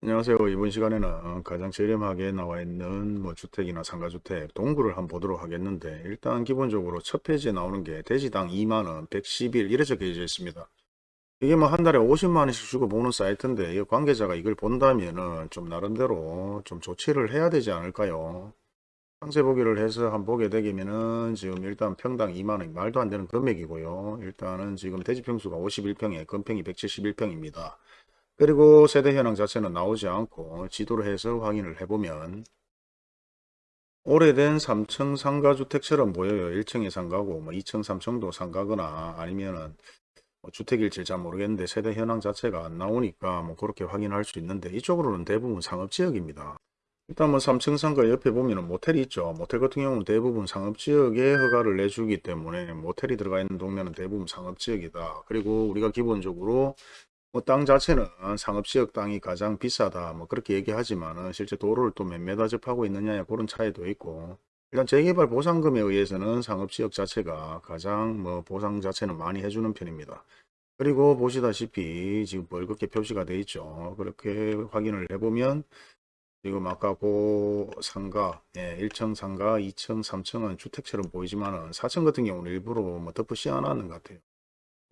안녕하세요. 이번 시간에는 가장 저렴하게 나와 있는 뭐 주택이나 상가주택 동구를 한번 보도록 하겠는데 일단 기본적으로 첫 페이지에 나오는 게 대지당 2만원 110일 이래 적혀져 있습니다. 이게 뭐 한 달에 50만원씩 주고 보는 사이트인데 이 관계자가 이걸 본다면은 좀 나름대로 좀 조치를 해야 되지 않을까요? 상세 보기를 해서 한번 보게 되면은 지금 일단 평당 2만원 말도 안 되는 금액이고요. 일단은 지금 대지평수가 51평에 건평이 171평입니다. 그리고 세대 현황 자체는 나오지 않고 지도를 해서 확인을 해보면 오래된 3층 상가주택처럼 보여요. 1층에 상가고 뭐 2층, 3층도 상가거나 아니면은 뭐 주택일지 잘 모르겠는데 세대 현황 자체가 안 나오니까 뭐 그렇게 확인할 수 있는데 이쪽으로는 대부분 상업지역입니다. 일단 뭐 3층 상가 옆에 보면은 모텔이 있죠. 모텔 같은 경우는 대부분 상업지역에 허가를 내주기 때문에 모텔이 들어가 있는 동네는 대부분 상업지역이다. 그리고 우리가 기본적으로 뭐 땅 자체는 상업지역 땅이 가장 비싸다 뭐 그렇게 얘기하지만은 실제 도로를 또 몇 메다 접하고 있느냐에 그런 차이도 있고 일단 재개발 보상금에 의해서는 상업지역 자체가 가장 뭐 보상 자체는 많이 해주는 편입니다. 그리고 보시다시피 지금 벌겋게 표시가 돼 있죠. 그렇게 확인을 해보면 지금 아까 고 상가 예, 1층 상가 2층 3층은 주택처럼 보이지만은 4층 같은 경우는 일부러 뭐 덮어 씌워놨는 것 같아요.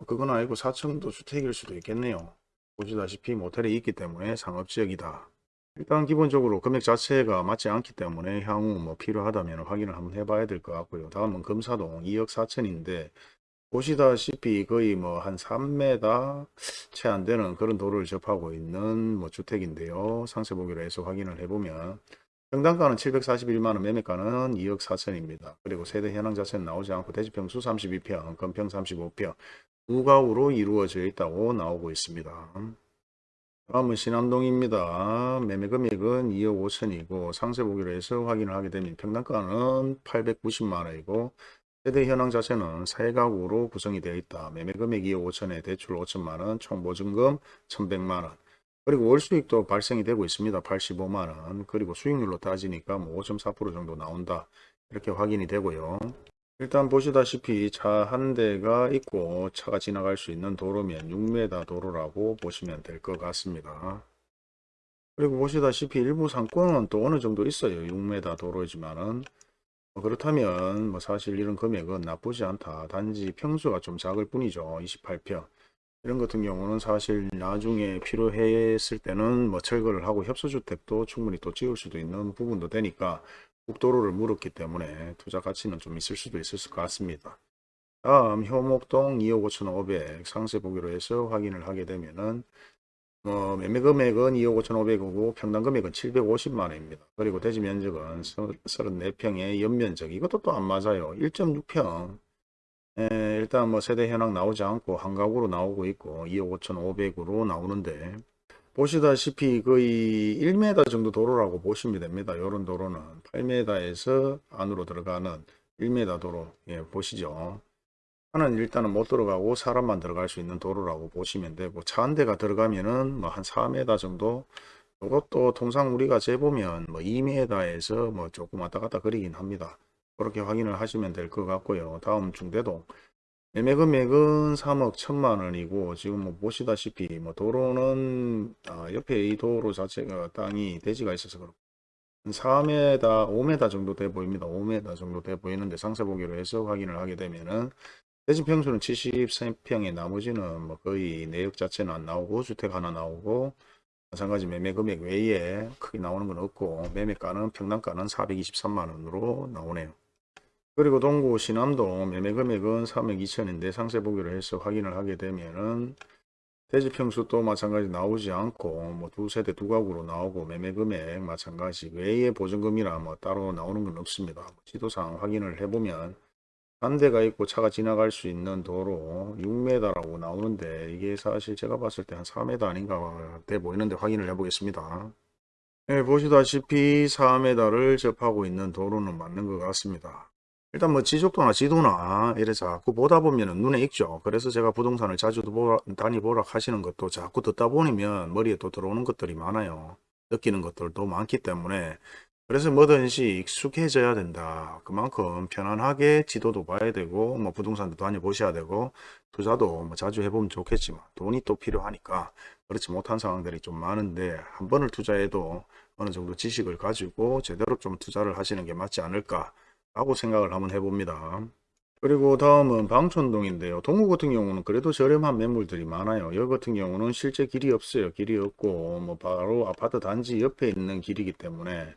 그건 아니고 4층도 주택일 수도 있겠네요. 보시다시피 모텔이 있기 때문에 상업지역이다. 일단 기본적으로 금액 자체가 맞지 않기 때문에 향후 뭐 필요하다면 확인을 한번 해봐야 될 것 같고요. 다음은 금사동 2억 4천인데 보시다시피 거의 뭐 한 3m 채 안 되는 그런 도로를 접하고 있는 뭐 주택인데요. 상세 보기로 해서 확인을 해보면 평당가는 741만원, 매매가는 2억 4천입니다. 그리고 세대 현황 자체는 나오지 않고 대지평수 32평, 건평 35평, 우가우로 이루어져 있다고 나오고 있습니다. 다음은 신암동입니다. 매매금액은 2억 5천이고 상세 보기로 해서 확인을 하게 되면 평당가는 890만원이고 세대 현황 자체는 세가구로 구성이 되어 있다. 매매금액 2억 5천에 대출 5천만원, 총보증금 1100만원. 그리고 월수익도 발생이 되고 있습니다. 85만원. 그리고 수익률로 따지니까 뭐 5.4% 정도 나온다. 이렇게 확인이 되고요. 일단 보시다시피 차 한 대가 있고 차가 지나갈 수 있는 도로면 6m 도로라고 보시면 될 것 같습니다. 그리고 보시다시피 일부 상권은 또 어느 정도 있어요. 6m 도로지만은 뭐 그렇다면 뭐 사실 이런 금액은 나쁘지 않다. 단지 평수가 좀 작을 뿐이죠. 28평. 이런 같은 경우는 사실 나중에 필요했을 때는 뭐 철거를 하고 협소주택도 충분히 또 지을 수도 있는 부분도 되니까 국도로를 물었기 때문에 투자 가치는 좀 있을 수도 있을 것 같습니다. 다음 효목동 2억 5,500 상세 보기로 해서 확인을 하게 되면은 어, 매매 금액은 2억 5,500이고 평당 금액은 750만 원입니다. 그리고 대지 면적은 34평의 연면적 이것도 또 안 맞아요. 1.6평 에, 일단 뭐 세대 현황 나오지 않고 한 가구로 나오고 있고 2억 5,500으로 나오는데 보시다시피 거의 1m 정도 도로라고 보시면 됩니다. 이런 도로는 8m에서 안으로 들어가는 1m 도로 예, 보시죠. 하는 일단은 못 들어가고 사람만 들어갈 수 있는 도로라고 보시면 되고 차 한 대가 들어가면은 뭐 한 4m 정도 이것도 통상 우리가 재보면 뭐 2m에서 뭐 조금 왔다 갔다 그리긴 합니다. 그렇게 확인을 하시면 될 것 같고요. 다음 중대동 매매 금액은 3억 1천만 원이고 지금 뭐 보시다시피 뭐 도로는 아, 옆에 이 도로 자체가 땅이 대지가 있어서 그렇고 4m 5m 정도 돼 보입니다. 5m 정도 돼 보이는데 상세 보기로 해서 확인을 하게 되면은 대지 평수는 73평에 나머지는 뭐 거의 내역 자체는 안 나오고 주택 하나 나오고 마찬가지 매매 금액 외에 크게 나오는 건 없고 매매가는 평당가는 423만 원으로 나오네요 그리고 동구 신암동 매매 금액은 3억 2천인데 상세 보기로 해서 확인을 하게 되면은 대지 평수 도 마찬가지 나오지 않고 뭐 두 세대 두 가구로 나오고 매매 금액 마찬가지 외에 보증금이나 뭐 따로 나오는 건 없습니다. 지도상 확인을 해보면 한 대가 있고 차가 지나갈 수 있는 도로 6m라고 나오는데 이게 사실 제가 봤을 때 한 4m 아닌가 돼 보이는데 확인을 해 보겠습니다. 네, 보시다시피 4m를 접하고 있는 도로는 맞는 것 같습니다. 일단 뭐 지적도나 지도나 이래 자꾸 보다 보면 눈에 익죠. 그래서 제가 부동산을 자주 다니보라 하시는 것도 자꾸 듣다 보면 머리에 또 들어오는 것들이 많아요. 느끼는 것들도 많기 때문에 그래서 뭐든지 익숙해져야 된다. 그만큼 편안하게 지도도 봐야 되고 뭐 부동산도 다녀보셔야 되고 투자도 뭐 자주 해보면 좋겠지만 돈이 또 필요하니까 그렇지 못한 상황들이 좀 많은데 한 번을 투자해도 어느 정도 지식을 가지고 제대로 좀 투자를 하시는 게 맞지 않을까 라고 생각을 한번 해봅니다. 그리고 다음은 방촌동인데요. 동구 같은 경우는 그래도 저렴한 매물들이 많아요. 여기 같은 경우는 실제 길이 없어요. 길이 없고 뭐 바로 아파트 단지 옆에 있는 길이기 때문에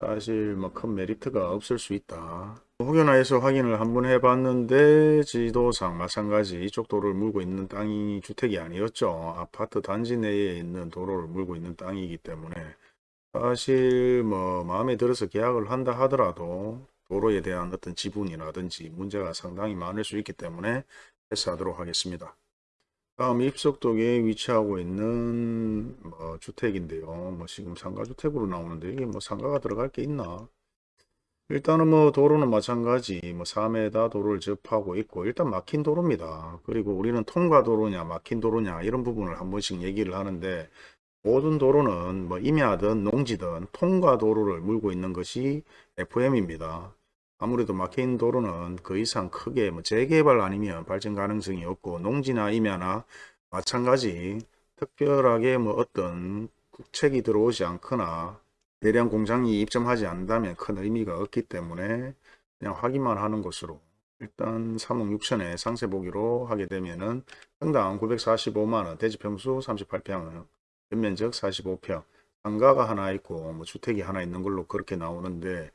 사실 뭐 큰 메리트가 없을 수 있다. 혹여나해서 확인을 한번 해봤는데 지도상 마찬가지 이쪽 도로를 물고 있는 땅이 주택이 아니었죠. 아파트 단지 내에 있는 도로를 물고 있는 땅이기 때문에 사실 뭐 마음에 들어서 계약을 한다 하더라도 도로에 대한 어떤 지분이라든지 문제가 상당히 많을 수 있기 때문에 패스하도록 하겠습니다. 다음 입석동에 위치하고 있는 뭐 주택인데요. 뭐 지금 상가주택으로 나오는데 이게 뭐 상가가 들어갈 게 있나? 일단은 뭐 도로는 마찬가지 뭐 4m 도로를 접하고 있고 일단 막힌 도로입니다. 그리고 우리는 통과 도로냐 막힌 도로냐 이런 부분을 한 번씩 얘기를 하는데 모든 도로는 뭐 임야든 농지든 통과 도로를 물고 있는 것이 FM입니다. 아무래도 막힌 도로는 그 이상 크게 뭐 재개발 아니면 발전 가능성이 없고 농지나 임야나 마찬가지 특별하게 뭐 어떤 국책이 들어오지 않거나 대량 공장이 입점하지 않는다면 큰 의미가 없기 때문에 그냥 확인만 하는 것으로 일단 3억 6천에 상세 보기로 하게 되면은 평당 945만원 대지평수 38평 연면적 45평 상가가 하나 있고 뭐 주택이 하나 있는 걸로 그렇게 나오는데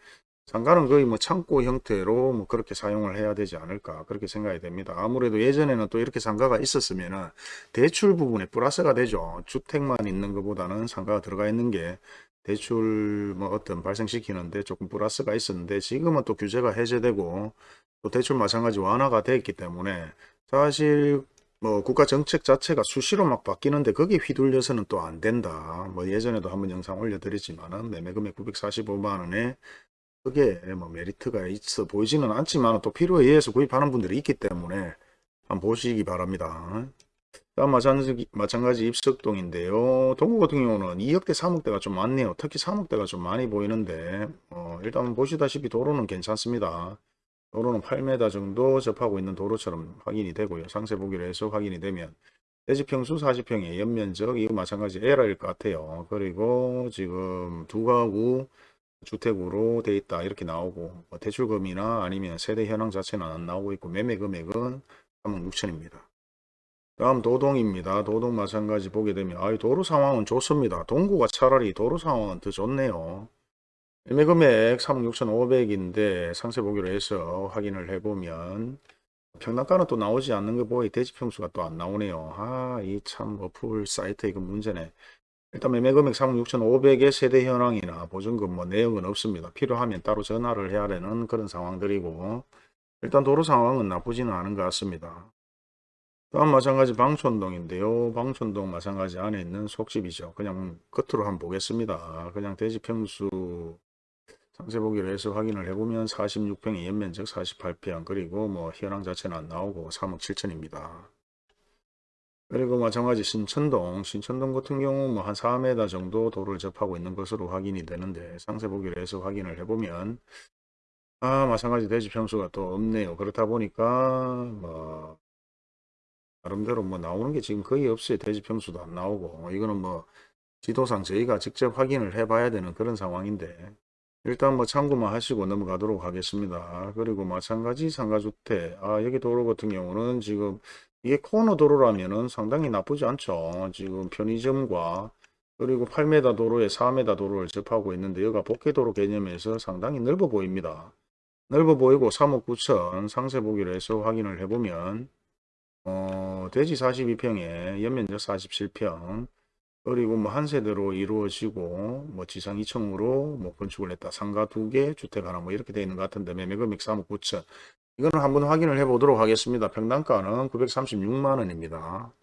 상가는 거의 뭐 창고 형태로 뭐 그렇게 사용을 해야 되지 않을까 그렇게 생각이 됩니다. 아무래도 예전에는 또 이렇게 상가가 있었으면은 대출 부분에 플러스가 되죠. 주택만 있는 것보다는 상가가 들어가 있는 게 대출 뭐 어떤 발생시키는데 조금 플러스가 있었는데 지금은 또 규제가 해제되고 또 대출 마찬가지 완화가 됐기 때문에 사실 뭐 국가 정책 자체가 수시로 막 바뀌는데 거기에 휘둘려서는 또 안 된다. 뭐 예전에도 한번 영상 올려드렸지만은 매매금액 945만 원에 그게 뭐 메리트가 있어 보이지는 않지만 또 필요에 의해서 구입하는 분들이 있기 때문에 한번 보시기 바랍니다. 마찬가지, 마찬가지 입석동인데요. 동구 같은 경우는 2억대 3억대가 좀 많네요. 특히 3억대가 좀 많이 보이는데 어, 일단 보시다시피 도로는 괜찮습니다. 도로는 8m 정도 접하고 있는 도로처럼 확인이 되고요. 상세 보기로 해서 확인이 되면 대지평수 40평에 연면적 이거 마찬가지 에라일 것 같아요. 그리고 지금 두 가구 주택으로 돼 있다 이렇게 나오고 뭐 대출금이나 아니면 세대 현황 자체는 안 나오고 있고 매매 금액은 3억 6천입니다. 다음 도동입니다. 도동 마찬가지 보게 되면 아 도로 상황은 좋습니다. 동구가 차라리 도로 상황은 더 좋네요. 매매 금액 3억 6천5백인데 상세 보기로 해서 확인을 해보면 평당가는 또 나오지 않는 거 보이 대지평수가 또 안 나오네요. 아 이 참 어플 사이트 이거 문제네. 일단 매매금액 3억 6천5백의 세대 현황이나 보증금 뭐 내역은 없습니다. 필요하면 따로 전화를 해야 되는 그런 상황들이고 일단 도로 상황은 나쁘지는 않은 것 같습니다. 다음 마찬가지 방촌동인데요. 방촌동 마찬가지 안에 있는 속집이죠. 그냥 겉으로 한번 보겠습니다. 그냥 대지평수 상세 보기로 해서 확인을 해보면 46평의 연면적 48평 그리고 뭐 현황 자체는 안 나오고 3억 7천입니다. 그리고 마찬가지 신천동, 신천동 같은 경우 뭐 한 4m 정도 도를 접하고 있는 것으로 확인이 되는데 상세 보기로 해서 확인을 해보면 아 마찬가지 대지 평수가 또 없네요. 그렇다 보니까 뭐 나름대로 뭐 나오는 게 지금 거의 없어요. 대지 평수도 안 나오고 이거는 뭐 지도상 저희가 직접 확인을 해 봐야 되는 그런 상황인데 일단 뭐 참고만 하시고 넘어가도록 하겠습니다. 그리고 마찬가지 상가주택 아 여기 도로 같은 경우는 지금 이게 코너 도로라면은 상당히 나쁘지 않죠. 지금 편의점과 그리고 8m 도로에 4m 도로를 접하고 있는데 여기가 복개도로 개념에서 상당히 넓어 보입니다. 넓어 보이고 3억 9천 상세 보기로 해서 확인을 해보면 어, 대지 42평에 연면적 47평 그리고 뭐 한 세대로 이루어지고 뭐 지상 2층으로 뭐 건축을 했다. 상가 두 개, 주택 하나 뭐 이렇게 되어 있는 것 같은데 매매 금액 3억 9천. 이거는 한번 확인을 해 보도록 하겠습니다. 평당가는 936만 원입니다.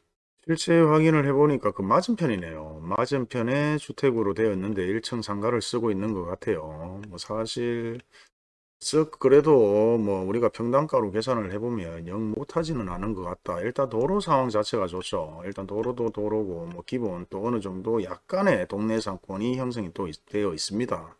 실제 확인을 해보니까 그 맞은편이네요. 맞은편에 주택으로 되어 있는데 1층 상가를 쓰고 있는 것 같아요. 뭐 사실 쓱 그래도 뭐 우리가 평당가로 계산을 해보면 영 못하지는 않은 것 같다. 일단 도로 상황 자체가 좋죠. 일단 도로도 도로고 뭐 기본 또 어느 정도 약간의 동네 상권이 형성이 또 있- 되어 있습니다.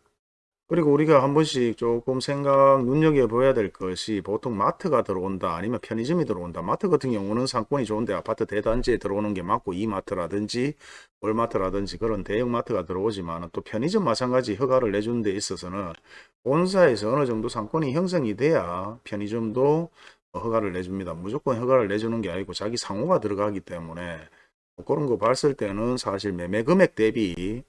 그리고 우리가 한 번씩 조금 생각 눈여겨봐야 될 것이 보통 마트가 들어온다 아니면 편의점이 들어온다. 마트 같은 경우는 상권이 좋은데 아파트 대단지에 들어오는 게 맞고 이마트라든지 월마트라든지 그런 대형 마트가 들어오지만 또 편의점 마찬가지 허가를 내주는 데 있어서는 본사에서 어느 정도 상권이 형성이 돼야 편의점도 허가를 내줍니다. 무조건 허가를 내주는 게 아니고 자기 상호가 들어가기 때문에 뭐 그런 거 봤을 때는 사실 매매 금액 대비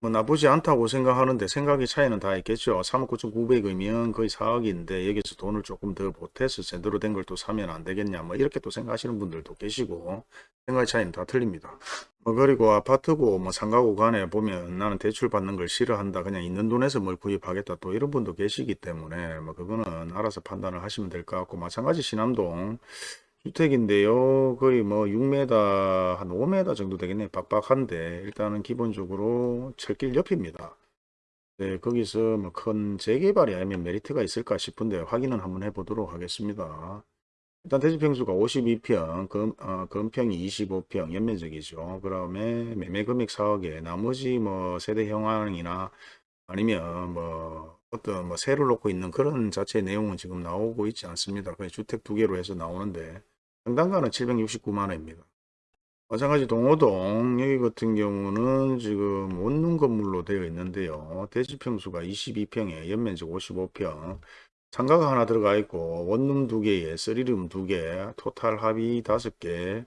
뭐 나쁘지 않다고 생각하는데 생각의 차이는 다 있겠죠. 3억 9,900이면 거의 4억인데 여기서 돈을 조금 더 보태서 제대로 된 걸 또 사면 안 되겠냐 뭐 이렇게 또 생각하시는 분들도 계시고 생각의 차이는 다 틀립니다. 뭐 그리고 아파트고 뭐 상가고 간에 보면 나는 대출 받는 걸 싫어한다 그냥 있는 돈에서 뭘 구입하겠다 또 이런 분도 계시기 때문에 뭐 그거는 알아서 판단을 하시면 될 것 같고 마찬가지 신암동 주택인데요. 거의 뭐 6m, 한 5m 정도 되겠네. 빡빡한데, 일단은 기본적으로 철길 옆입니다. 네, 거기서 뭐 큰 재개발이 아니면 메리트가 있을까 싶은데 확인은 한번 해보도록 하겠습니다. 일단 대지평수가 52평, 금, 어, 금평이 25평, 연면적이죠. 그 다음에 매매 금액 4억에 나머지 뭐 세대 형황이나 아니면 뭐 어떤 뭐 세를 놓고 있는 그런 자체 내용은 지금 나오고 있지 않습니다. 그냥 주택 두 개로 해서 나오는데 평당가는 769만 원입니다. 마찬가지 동호동 여기 같은 경우는 지금 원룸 건물로 되어 있는데요. 대지평수가 22평에 연면적 55평 상가가 하나 들어가 있고 원룸 두 개에 three room 두 개, 토탈 합이 다섯 개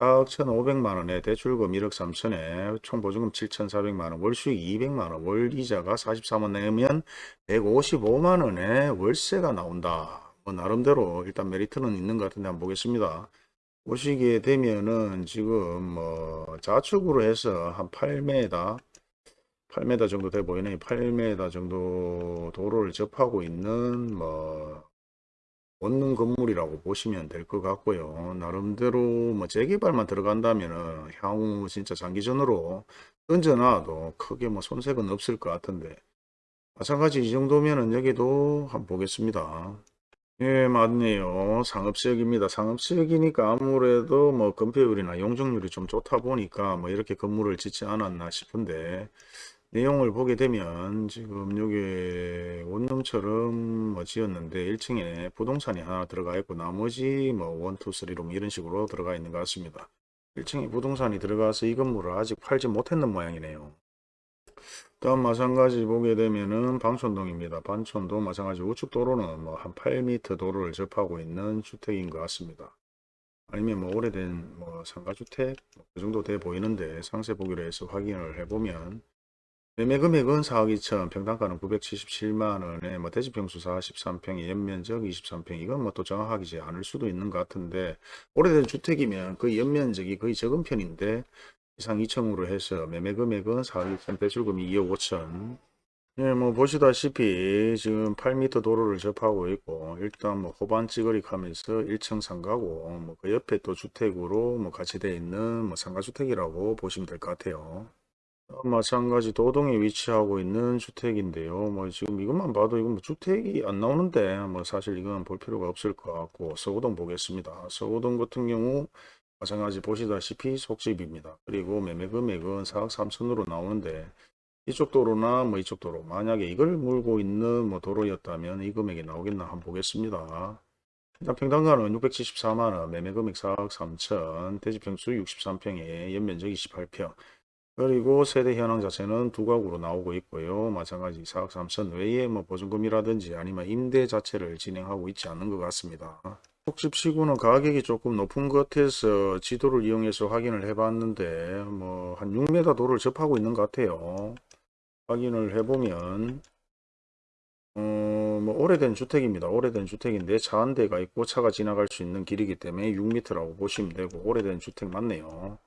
4억 1,500만원에 대출금 1억 3천에 총보증금 7,400만원, 월수익 200만원, 월이자가 43원 내면 155만원에 월세가 나온다. 뭐 나름대로 일단 메리트는 있는 것 같은데 한번 보겠습니다. 보시게 되면은 지금 뭐 좌측으로 해서 한 8m 8m 정도 돼 보이네 8m 정도 도로를 접하고 있는 뭐 원룸 건물이라고 보시면 될 것 같고요. 나름대로 뭐 재개발만 들어간다면 향후 진짜 장기전으로 던져놔도 크게 뭐 손색은 없을 것 같은데 마찬가지 이 정도면은 여기도 한번 보겠습니다. 예, 맞네요. 상업지역입니다. 상업지역이니까 아무래도 뭐 건폐율이나 용적률이 좀 좋다 보니까 뭐 이렇게 건물을 짓지 않았나 싶은데 내용을 보게 되면 지금 여기 원룸처럼 뭐 지었는데 1층에 부동산이 하나 들어가 있고 나머지 뭐 1, 2, 3룸 이런 식으로 들어가 있는 것 같습니다. 1층에 부동산이 들어가서 이 건물을 아직 팔지 못했는 모양이네요. 다음 마찬가지 보게 되면은 방촌동입니다. 방촌도 마찬가지 우측 도로는 뭐 한 8m 도로를 접하고 있는 주택인 것 같습니다. 아니면 뭐 오래된 뭐 상가주택 뭐그 정도 돼 보이는데 상세 보기로 해서 확인을 해보면 매매 금액은 4억 2천, 평당가는 977만원에 뭐 대지평수 43평에 연면적 23평 이건 뭐 또 정확하지 않을 수도 있는 것 같은데 오래된 주택이면 거의 연면적이 거의 적은 편인데 이상 2층으로 해서 매매 금액은 4억 2천, 대출금이 2억 5천 예, 뭐 보시다시피 지금 8m 도로를 접하고 있고 일단 뭐 호반 찌그리 하면서 1층 상가고 뭐 그 옆에 또 주택으로 뭐 같이 되어 있는 뭐 상가주택이라고 보시면 될 것 같아요. 어, 마찬가지 도동에 위치하고 있는 주택인데요. 뭐 지금 이것만 봐도 이건 뭐 주택이 안 나오는데 뭐 사실 이건 볼 필요가 없을 것 같고 서구동 보겠습니다. 서구동 같은 경우 마찬가지 보시다시피 속집입니다. 그리고 매매 금액은 4억 3천으로 나오는데 이쪽 도로나 뭐 이쪽 도로 만약에 이걸 물고 있는 뭐 도로였다면 이 금액이 나오겠나 한번 보겠습니다. 일단 평당가는 674만원, 매매 금액 4억 3천, 대지평수 63평에 연면적 28평, 그리고 세대 현황 자체는 두 가구로 나오고 있고요. 마찬가지 4억 3천 외에 뭐 보증금이라든지 아니면 임대 자체를 진행하고 있지 않는 것 같습니다. 속집시구는 가격이 조금 높은 것 같아서 지도를 이용해서 확인을 해봤는데 뭐 한 6m 도를 접하고 있는 것 같아요. 확인을 해보면 어, 뭐 오래된 주택입니다. 오래된 주택인데 차 한 대가 있고 차가 지나갈 수 있는 길이기 때문에 6m라고 보시면 되고 오래된 주택 맞네요.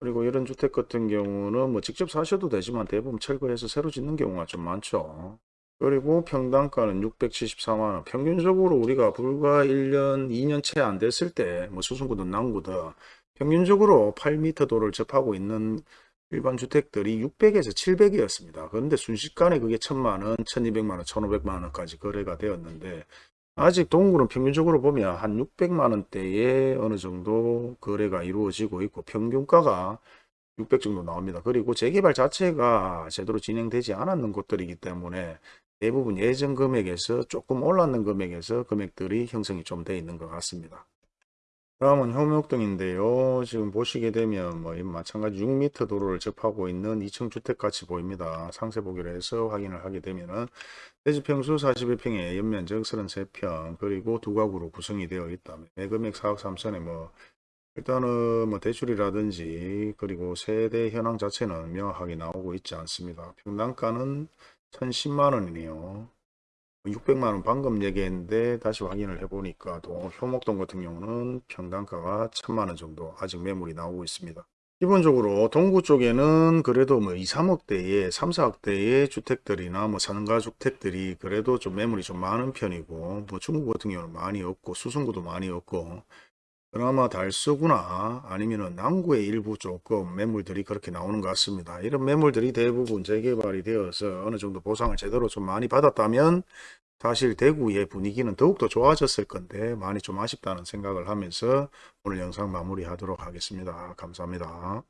그리고 이런 주택 같은 경우는 뭐 직접 사셔도 되지만 대부분 철거해서 새로 짓는 경우가 좀 많죠. 그리고 평당가는 674만원. 평균적으로 우리가 불과 1년, 2년 채 안 됐을 때, 뭐 수승구든 남구든 평균적으로 8m 도를 접하고 있는 일반 주택들이 600에서 700이었습니다. 그런데 순식간에 그게 1000만원, 1200만원, 1500만원까지 거래가 되었는데 아직 동굴은 평균적으로 보면 한 600만 원대에 어느 정도 거래가 이루어지고 있고 평균가가 600 정도 나옵니다. 그리고 재개발 자체가 제대로 진행되지 않았는 곳들이기 때문에 대부분 예전 금액에서 조금 올랐는 금액에서 금액들이 형성이 좀돼 있는 것 같습니다. 다음은 효목동인데요. 지금 보시게 되면 뭐 마찬가지 6m 도로를 접하고 있는 2층 주택 같이 보입니다. 상세 보기로 해서 확인을 하게 되면은 대지평수 41평에 연면적 33평 그리고 두 가구로 구성이 되어 있다. 매금액 4억 3천에 뭐 일단은 뭐 대출이라든지 그리고 세대 현황 자체는 명확하게 나오고 있지 않습니다. 평당가는 1010만 원이네요. 600만 원 방금 얘기했는데 다시 확인을 해보니까 또 효목동 같은 경우는 평당가가 1000만 원 정도 아직 매물이 나오고 있습니다. 기본적으로 동구 쪽에는 그래도 뭐 2, 3억대의 3, 4억대의 주택들이나 뭐 상가 주택들이 그래도 좀 매물이 좀 많은 편이고 뭐 중구 같은 경우는 많이 없고 수성구도 많이 없고 그나마 달서구나 아니면은 남구의 일부 조금 매물들이 그렇게 나오는 것 같습니다. 이런 매물들이 대부분 재개발이 되어서 어느 정도 보상을 제대로 좀 많이 받았다면 사실 대구의 분위기는 더욱더 좋아졌을 건데 많이 좀 아쉽다는 생각을 하면서 오늘 영상 마무리하도록 하겠습니다. 감사합니다.